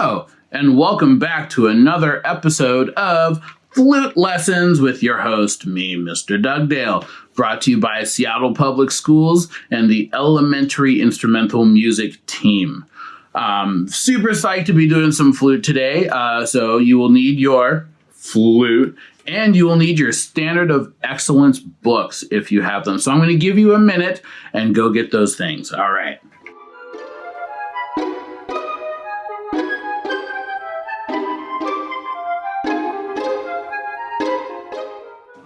And welcome back to another episode of Flute Lessons with your host, me, Mr. Dugdale, brought to you by Seattle Public Schools and the Elementary Instrumental Music Team. Um, super psyched to be doing some flute today. Uh, so you will need your flute and you will need your standard of excellence books if you have them. So I'm going to give you a minute and go get those things. All right.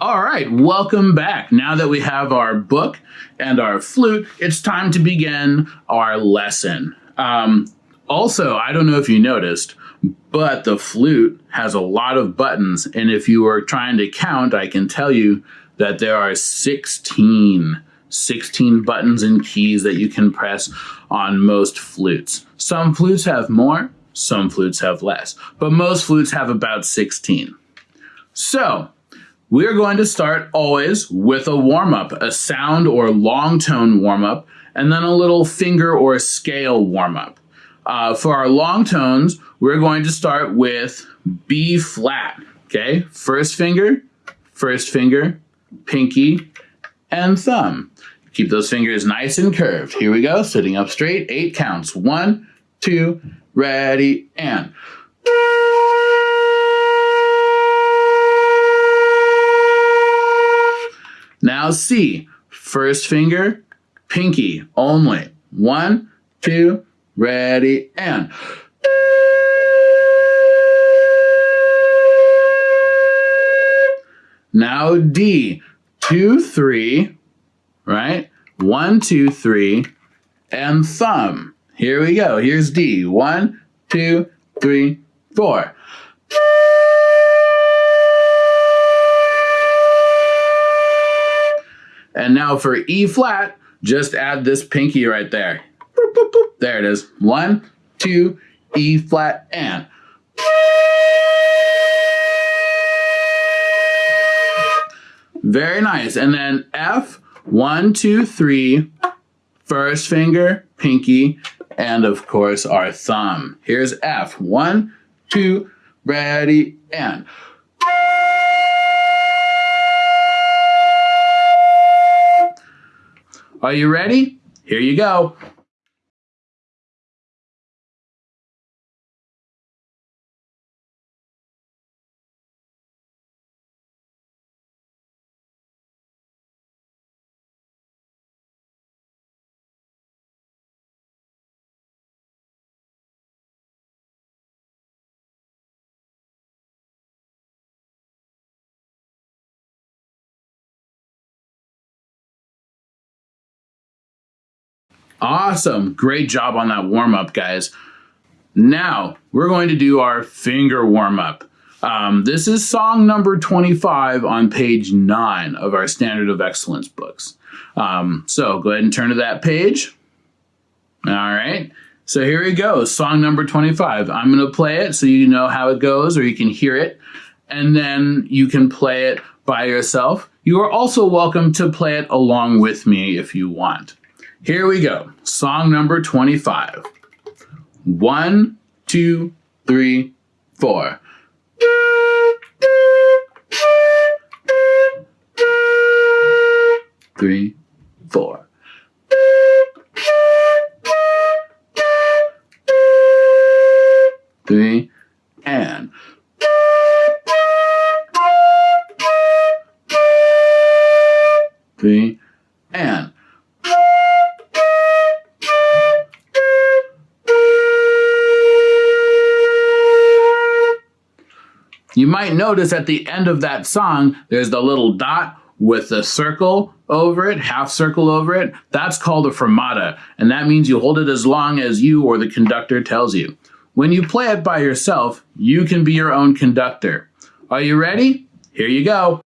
All right, welcome back. Now that we have our book and our flute, it's time to begin our lesson. Um, also, I don't know if you noticed, but the flute has a lot of buttons. And if you were trying to count, I can tell you that there are 16, 16 buttons and keys that you can press on most flutes. Some flutes have more, some flutes have less, but most flutes have about 16. So, we're going to start always with a warm-up, a sound or long tone warm-up, and then a little finger or scale warm-up. Uh, for our long tones, we're going to start with B flat, okay? First finger, first finger, pinky, and thumb. Keep those fingers nice and curved. Here we go, sitting up straight, eight counts. One, two, ready, and. Now C, first finger, pinky only. One, two, ready, and. Now D, two, three, right? One, two, three, and thumb. Here we go. Here's D. One, two, three, four. And now for E flat, just add this pinky right there. Boop, boop, boop. There it is. One, two, E flat, and. Very nice. And then F, one, two, three, first finger, pinky, and of course our thumb. Here's F. One, two, ready, and. Are you ready? Here you go. Awesome. Great job on that warm up, guys. Now we're going to do our finger warm up. Um, this is song number 25 on page 9 of our Standard of Excellence books. Um, so go ahead and turn to that page. All right. So here we go, song number 25. I'm going to play it so you know how it goes or you can hear it, and then you can play it by yourself. You are also welcome to play it along with me if you want. Here we go. Song number 25. One, two, three, four. Three, four. Three, and. Three, and. Might notice at the end of that song, there's the little dot with a circle over it, half circle over it. That's called a fermata, and that means you hold it as long as you or the conductor tells you. When you play it by yourself, you can be your own conductor. Are you ready? Here you go.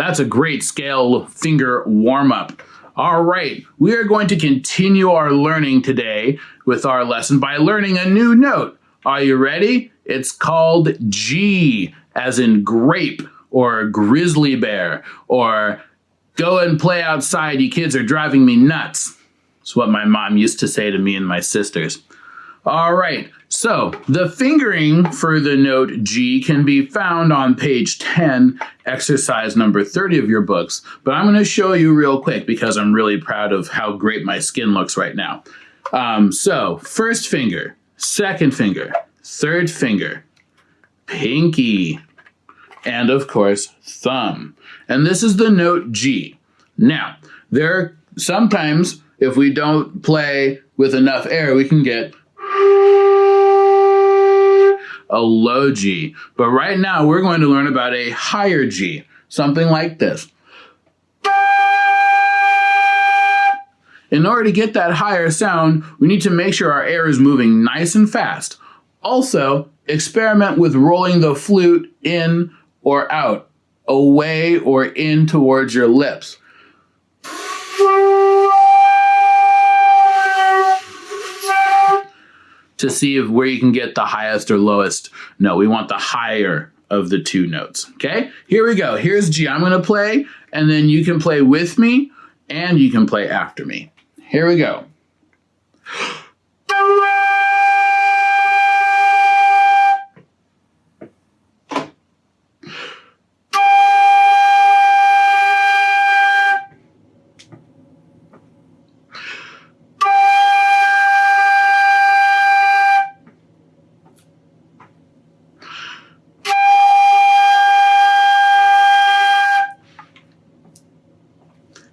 That's a great scale finger warm up. All right, we are going to continue our learning today with our lesson by learning a new note. Are you ready? It's called G, as in grape or grizzly bear or go and play outside, you kids are driving me nuts. It's what my mom used to say to me and my sisters. All right, so the fingering for the note G can be found on page 10, exercise number 30 of your books, but I'm gonna show you real quick because I'm really proud of how great my skin looks right now. Um, so, first finger, second finger, third finger, pinky, and of course, thumb. And this is the note G. Now, there are sometimes if we don't play with enough air, we can get a low G. But right now we're going to learn about a higher G, something like this. In order to get that higher sound, we need to make sure our air is moving nice and fast. Also, experiment with rolling the flute in or out, away or in towards your lips. To see if where you can get the highest or lowest note. We want the higher of the two notes. Okay, here we go. Here's G. I'm to play, and then you can play with me, and you can play after me. Here we go.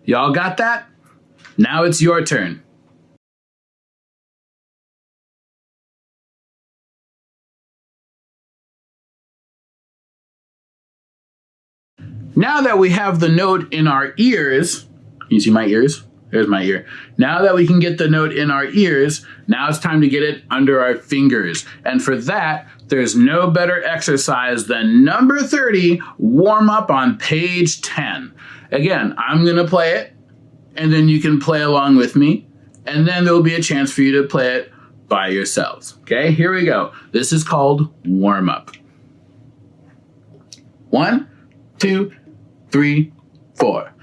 Y'all got that? Now it's your turn. Now that we have the note in our ears, can you see my ears? There's my ear. Now that we can get the note in our ears, now it's time to get it under our fingers. And for that, there's no better exercise than number 30, warm up on page 10. Again, I'm going to play it, and then you can play along with me, and then there'll be a chance for you to play it by yourselves. Okay, here we go. This is called warm up. One, two, three, four.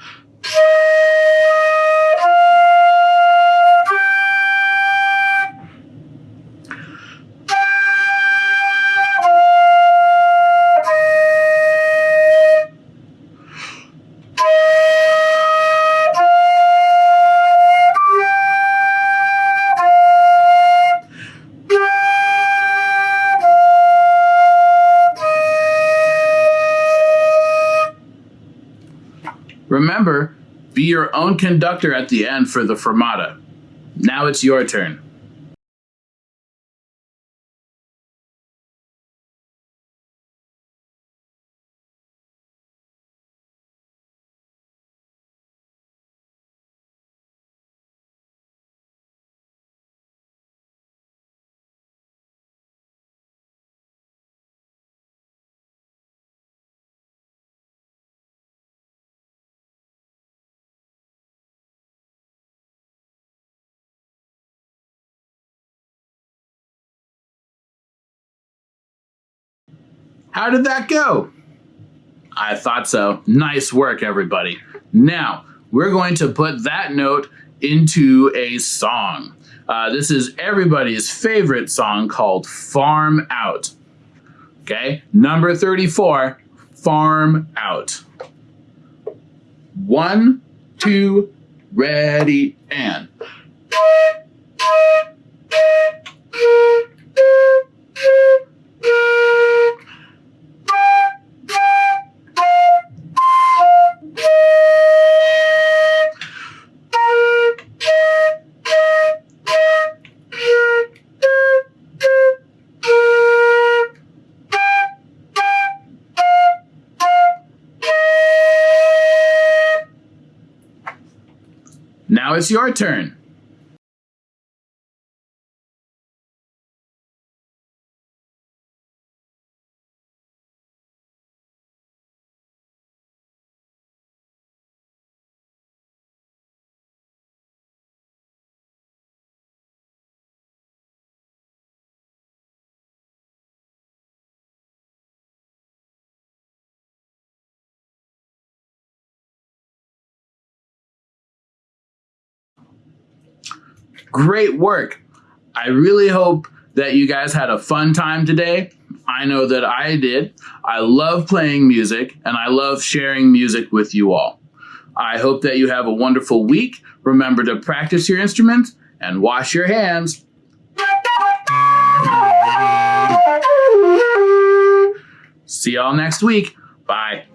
Remember, be your own conductor at the end for the fermata. Now it's your turn. How did that go? I thought so. Nice work, everybody. Now, we're going to put that note into a song. Uh, this is everybody's favorite song called Farm Out. Okay, number 34, Farm Out. One, two, ready, and. It's your turn. Great work. I really hope that you guys had a fun time today. I know that I did. I love playing music and I love sharing music with you all. I hope that you have a wonderful week. Remember to practice your instruments and wash your hands. See y'all next week. Bye.